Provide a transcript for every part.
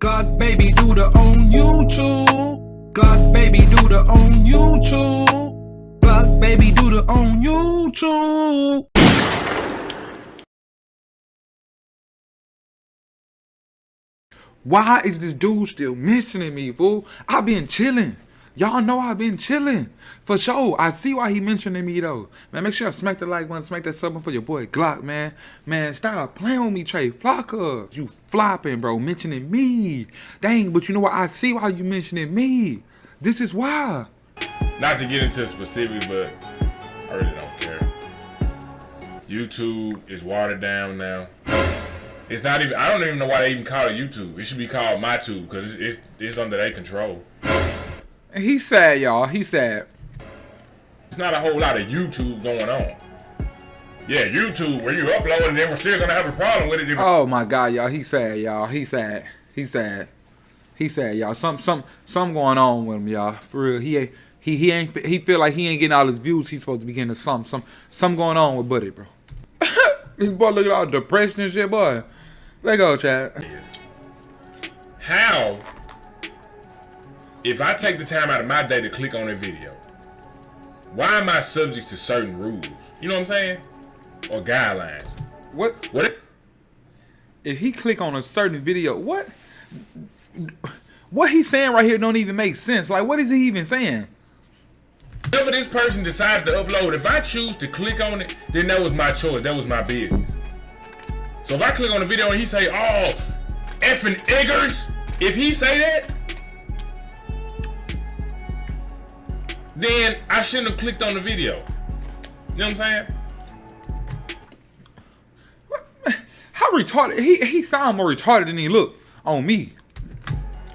Glock baby do the on YouTube. Glock baby do the on YouTube. Glock baby do the on YouTube. Why is this dude still mentioning me, fool? i been chilling. Y'all know I've been chilling. For sure. I see why he mentioning me though. Man, make sure I smack the like button, smack that sub for your boy Glock, man. Man, stop playing with me, Trey Flocka. You flopping, bro, mentioning me. Dang, but you know what? I see why you mentioning me. This is why. Not to get into specifics, but I really don't care. YouTube is watered down now. It's not even. I don't even know why they even call it YouTube. It should be called MyTube because it's, it's it's under their control. He said, y'all. He said. It's not a whole lot of YouTube going on. Yeah, YouTube, where you upload and then we're still gonna have a problem with it. oh my God, y'all. He said, y'all. He said. He said. He said, y'all. Some some some going on with him, y'all. For real. He he he ain't he feel like he ain't getting all his views. He's supposed to be getting some some some going on with Buddy, bro. this boy look at all depression and shit, boy. Let go, Chad. How if I take the time out of my day to click on a video, why am I subject to certain rules? You know what I'm saying? Or guidelines. What? What? If, if he click on a certain video, what? What he's saying right here don't even make sense. Like, what is he even saying? Whatever this person decided to upload, if I choose to click on it, then that was my choice. That was my business. So if I click on the video and he say, oh, effing eggers, if he say that, then I shouldn't have clicked on the video. You know what I'm saying? How retarded? He he sound more retarded than he look on me.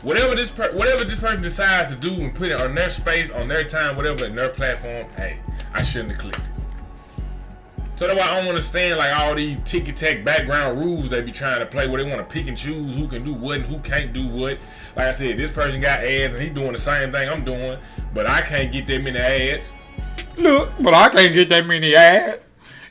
Whatever this whatever this person decides to do and put it on their space, on their time, whatever, in their platform, hey, I shouldn't have clicked. So that's why I don't understand like all these ticky tack background rules they be trying to play where they want to pick and choose who can do what and who can't do what. Like I said, this person got ads and he doing the same thing I'm doing, but I can't get that many ads. Look, but I can't get that many ads.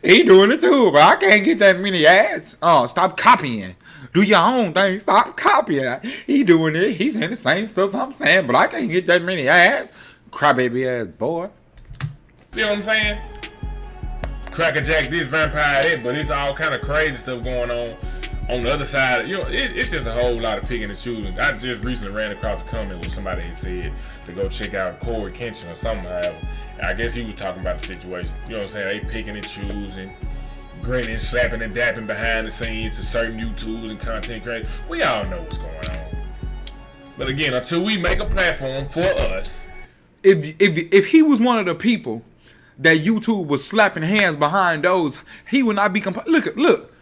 He doing it too, but I can't get that many ads. Oh, stop copying. Do your own thing. Stop copying. He doing it. He's saying the same stuff I'm saying, but I can't get that many ads. Crybaby ass boy. You know what I'm saying? Crackerjack this, vampire that, but it's all kind of crazy stuff going on on the other side. You know, it, it's just a whole lot of picking and choosing. I just recently ran across a comment where somebody had said to go check out Cory Kenshin or something. However, I guess he was talking about the situation. You know what I'm saying? They picking and choosing, grinning, slapping and dapping behind the scenes to certain YouTubes and content creators. We all know what's going on. But again, until we make a platform for us, if if if he was one of the people that YouTube was slapping hands behind those, he would not be comp- look at look.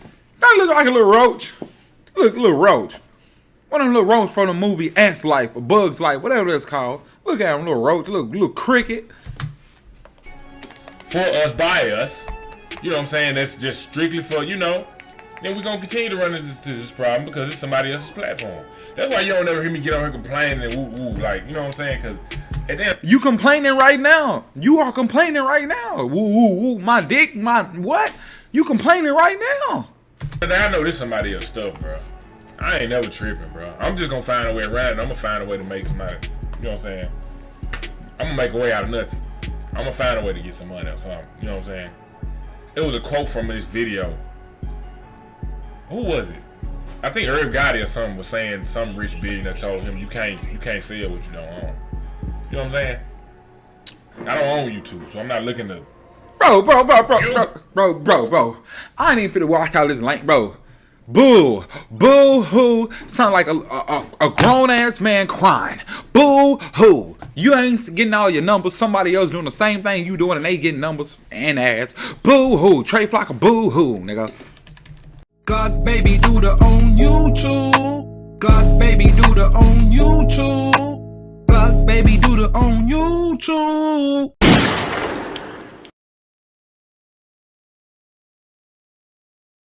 That look like a little roach. Look, little roach. One of them little roaches from the movie Ants Life or Bugs Life, whatever that's called. Look at him, little roach, little little cricket. For us, by us. You know what I'm saying? That's just strictly for, you know. Then we're gonna continue to run into this, this problem because it's somebody else's platform. That's why you don't ever hear me get on here complaining and woo woo. Like, you know what I'm saying? Because then, you complaining right now. You are complaining right now. Woo, woo, woo. My dick, my what? You complaining right now. And I know this somebody else stuff, bro. I ain't never tripping, bro. I'm just gonna find a way around it. I'm gonna find a way to make some money. You know what I'm saying? I'm gonna make a way out of nothing. I'm gonna find a way to get some money or something. You know what I'm saying? It was a quote from this video. Who was it? I think Irv Gotti or something was saying some rich billionaire told him you can't you can't sell what you don't own. You know what I'm saying? I don't own YouTube, so I'm not looking to. Bro, bro, bro, bro, bro, bro, bro, bro. I ain't even finna watch all this link, bro. Boo, boo hoo. Sound like a, a, a grown ass man crying. Boo hoo. You ain't getting all your numbers. Somebody else doing the same thing you doing, and they getting numbers and ads. Boo hoo. Trey Flock, boo hoo, nigga. God baby do the on YouTube. God baby do the on YouTube baby, do the on YouTube.